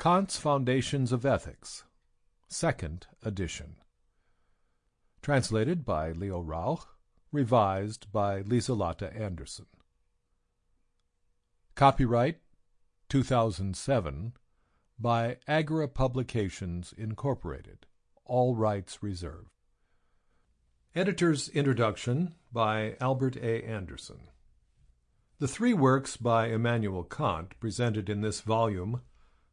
Kant's Foundations of Ethics, Second Edition. Translated by Leo Rauch, revised by Lieselotte Anderson. Copyright 2007 by Agora Publications Incorporated. All rights reserved. Editor's Introduction by Albert A. Anderson. The three works by Immanuel Kant presented in this volume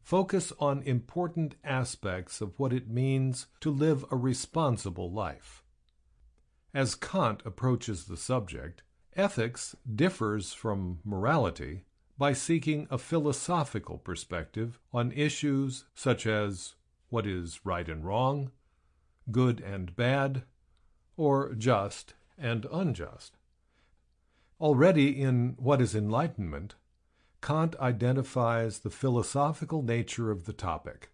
focus on important aspects of what it means to live a responsible life. As Kant approaches the subject, ethics differs from morality by seeking a philosophical perspective on issues such as what is right and wrong, good and bad, or just and unjust. Already in What is Enlightenment, Kant identifies the philosophical nature of the topic,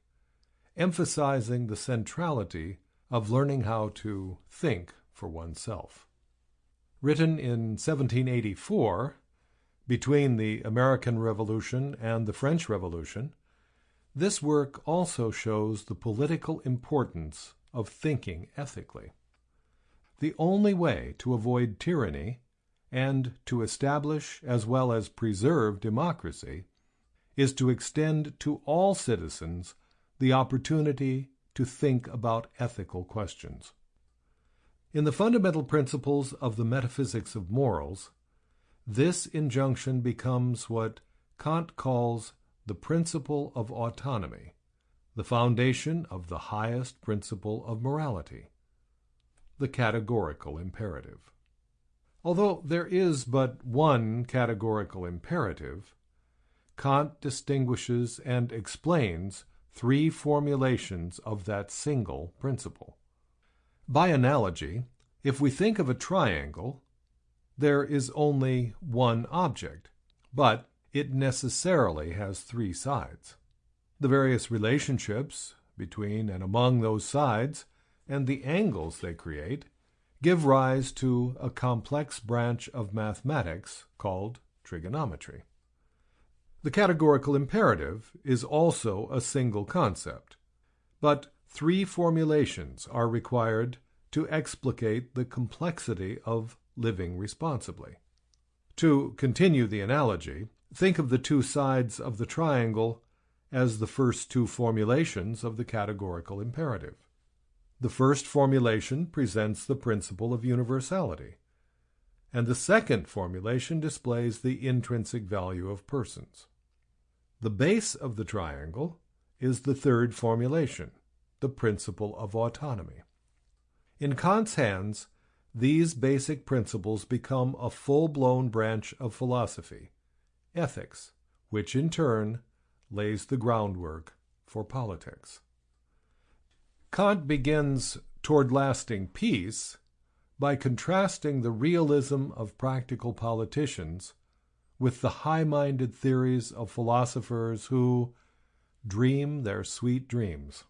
emphasizing the centrality of learning how to think for oneself. Written in 1784, between the American Revolution and the French Revolution, this work also shows the political importance of thinking ethically. The only way to avoid tyranny and to establish as well as preserve democracy is to extend to all citizens the opportunity to think about ethical questions. In the fundamental principles of the metaphysics of morals, this injunction becomes what Kant calls the principle of autonomy, the foundation of the highest principle of morality, the categorical imperative. Although there is but one categorical imperative, Kant distinguishes and explains three formulations of that single principle. By analogy, if we think of a triangle, there is only one object, but it necessarily has three sides. The various relationships between and among those sides and the angles they create give rise to a complex branch of mathematics called trigonometry. The categorical imperative is also a single concept, but three formulations are required to explicate the complexity of living responsibly. To continue the analogy, think of the two sides of the triangle as the first two formulations of the categorical imperative. The first formulation presents the principle of universality, and the second formulation displays the intrinsic value of persons. The base of the triangle is the third formulation, the principle of autonomy. In Kant's hands, these basic principles become a full-blown branch of philosophy, ethics, which in turn lays the groundwork for politics. Kant begins Toward Lasting Peace by contrasting the realism of practical politicians with the high-minded theories of philosophers who dream their sweet dreams.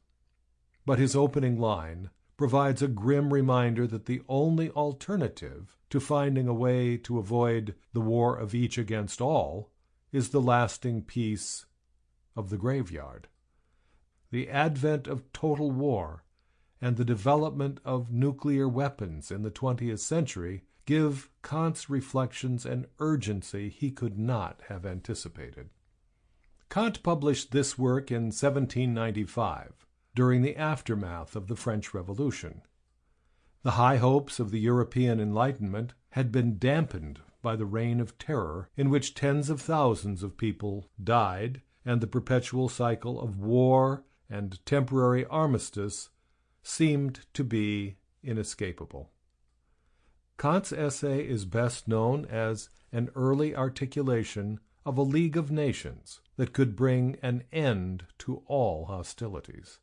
But his opening line provides a grim reminder that the only alternative to finding a way to avoid the war of each against all is the lasting peace of the graveyard the advent of total war, and the development of nuclear weapons in the 20th century give Kant's reflections an urgency he could not have anticipated. Kant published this work in 1795, during the aftermath of the French Revolution. The high hopes of the European Enlightenment had been dampened by the reign of terror in which tens of thousands of people died and the perpetual cycle of war and temporary armistice seemed to be inescapable. Kant's essay is best known as an early articulation of a League of Nations that could bring an end to all hostilities.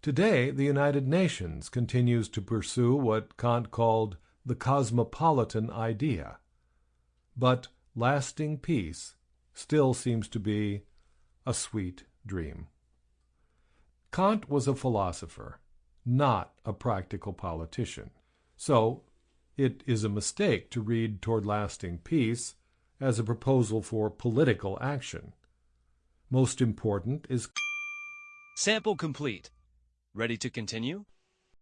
Today, the United Nations continues to pursue what Kant called the cosmopolitan idea, but lasting peace still seems to be a sweet dream. Kant was a philosopher, not a practical politician. So it is a mistake to read Toward Lasting Peace as a proposal for political action. Most important is Sample complete. Ready to continue?